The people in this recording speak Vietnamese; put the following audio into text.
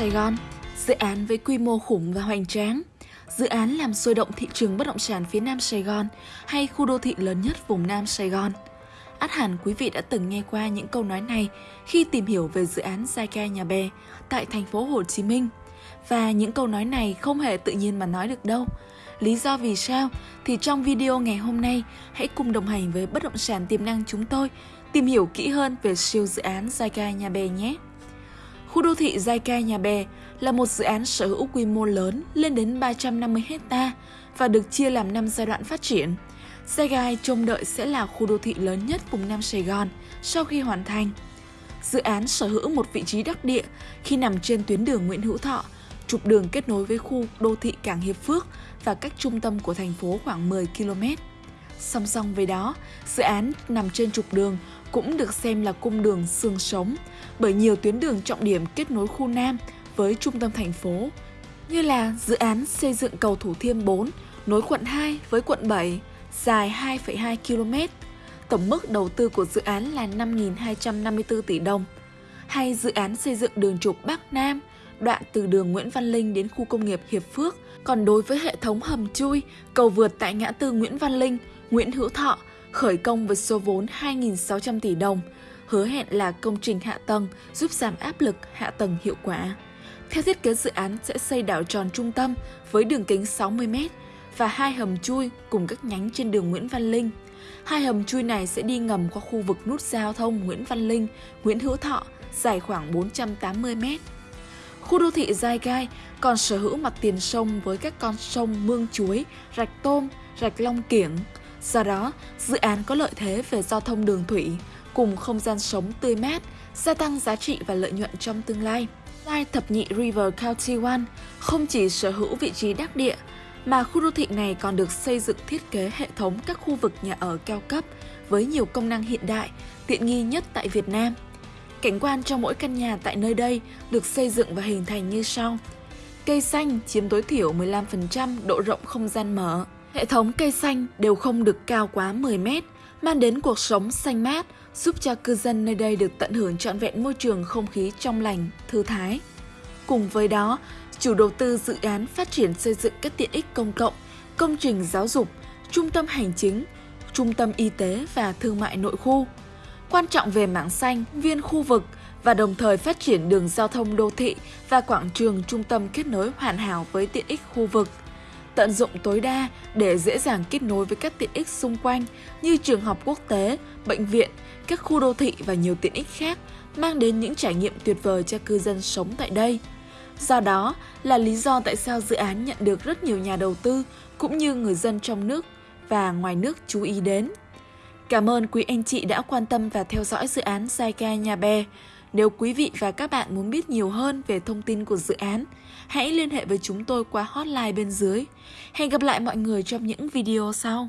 Sài Gòn, dự án với quy mô khủng và hoành tráng. Dự án làm sôi động thị trường bất động sản phía Nam Sài Gòn hay khu đô thị lớn nhất vùng Nam Sài Gòn. Át hẳn quý vị đã từng nghe qua những câu nói này khi tìm hiểu về dự án Zyka Nhà Bè tại thành phố Hồ Chí Minh. Và những câu nói này không hề tự nhiên mà nói được đâu. Lý do vì sao? Thì trong video ngày hôm nay, hãy cùng đồng hành với bất động sản tiềm năng chúng tôi tìm hiểu kỹ hơn về siêu dự án Zyka Nhà Bè nhé. Khu đô thị Zyka Nhà Bè là một dự án sở hữu quy mô lớn lên đến 350 hecta và được chia làm 5 giai đoạn phát triển. Zygai trông đợi sẽ là khu đô thị lớn nhất vùng Nam Sài Gòn sau khi hoàn thành. Dự án sở hữu một vị trí đắc địa khi nằm trên tuyến đường Nguyễn Hữu Thọ, trục đường kết nối với khu đô thị Cảng Hiệp Phước và cách trung tâm của thành phố khoảng 10 km. Song song với đó, dự án nằm trên trục đường cũng được xem là cung đường xương sống bởi nhiều tuyến đường trọng điểm kết nối khu Nam với trung tâm thành phố, như là dự án xây dựng cầu Thủ Thiêm 4 nối quận 2 với quận 7, dài 2,2 km. Tổng mức đầu tư của dự án là 5.254 tỷ đồng. Hay dự án xây dựng đường trục Bắc Nam, đoạn từ đường Nguyễn Văn Linh đến khu công nghiệp Hiệp Phước. Còn đối với hệ thống hầm chui, cầu vượt tại ngã tư Nguyễn Văn Linh, Nguyễn Hữu Thọ, khởi công với số vốn 2.600 tỷ đồng, hứa hẹn là công trình hạ tầng giúp giảm áp lực hạ tầng hiệu quả. Theo thiết kế dự án sẽ xây đảo tròn trung tâm với đường kính 60m và hai hầm chui cùng các nhánh trên đường Nguyễn Văn Linh. Hai hầm chui này sẽ đi ngầm qua khu vực nút giao thông Nguyễn Văn Linh, Nguyễn Hữu Thọ, dài khoảng 480 m. Khu đô thị Giai Gai còn sở hữu mặt tiền sông với các con sông Mương Chuối, Rạch Tôm, Rạch Long Kiểng. Do đó, dự án có lợi thế về giao thông đường thủy, cùng không gian sống tươi mát, gia tăng giá trị và lợi nhuận trong tương lai. Lai thập nhị River County One không chỉ sở hữu vị trí đắc địa, mà khu đô thị này còn được xây dựng thiết kế hệ thống các khu vực nhà ở cao cấp với nhiều công năng hiện đại, tiện nghi nhất tại Việt Nam. Cảnh quan cho mỗi căn nhà tại nơi đây được xây dựng và hình thành như sau. Cây xanh chiếm tối thiểu 15% độ rộng không gian mở. Hệ thống cây xanh đều không được cao quá 10 mét, mang đến cuộc sống xanh mát, giúp cho cư dân nơi đây được tận hưởng trọn vẹn môi trường không khí trong lành, thư thái. Cùng với đó, chủ đầu tư dự án phát triển xây dựng các tiện ích công cộng, công trình giáo dục, trung tâm hành chính, trung tâm y tế và thương mại nội khu. Quan trọng về mảng xanh, viên khu vực và đồng thời phát triển đường giao thông đô thị và quảng trường trung tâm kết nối hoàn hảo với tiện ích khu vực. Tận dụng tối đa để dễ dàng kết nối với các tiện ích xung quanh như trường học quốc tế, bệnh viện, các khu đô thị và nhiều tiện ích khác mang đến những trải nghiệm tuyệt vời cho cư dân sống tại đây. Do đó là lý do tại sao dự án nhận được rất nhiều nhà đầu tư cũng như người dân trong nước và ngoài nước chú ý đến. Cảm ơn quý anh chị đã quan tâm và theo dõi dự án Saika Nhà Bè. Nếu quý vị và các bạn muốn biết nhiều hơn về thông tin của dự án, hãy liên hệ với chúng tôi qua hotline bên dưới. Hẹn gặp lại mọi người trong những video sau.